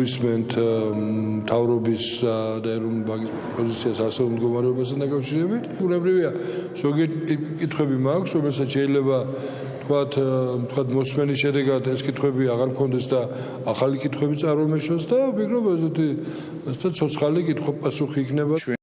ვისმენთ um, თავრობის uh, და ეროვნული ბანკის პოზიციას ასეულ მდგომარეობასთან დაკავშირებით. უნებრივია ზოგიერთი კითხვები მაქვს, რომელსაც შეიძლება თქვათ, uh, თქვათ მოსმენის შედეგად ეს კითხვები აღარ მქონდეს და ახალი კითხვები წარმოქმნას და ვფიქრობ, ესეთი ცოცხალი კითხვა პასუხი იქნება.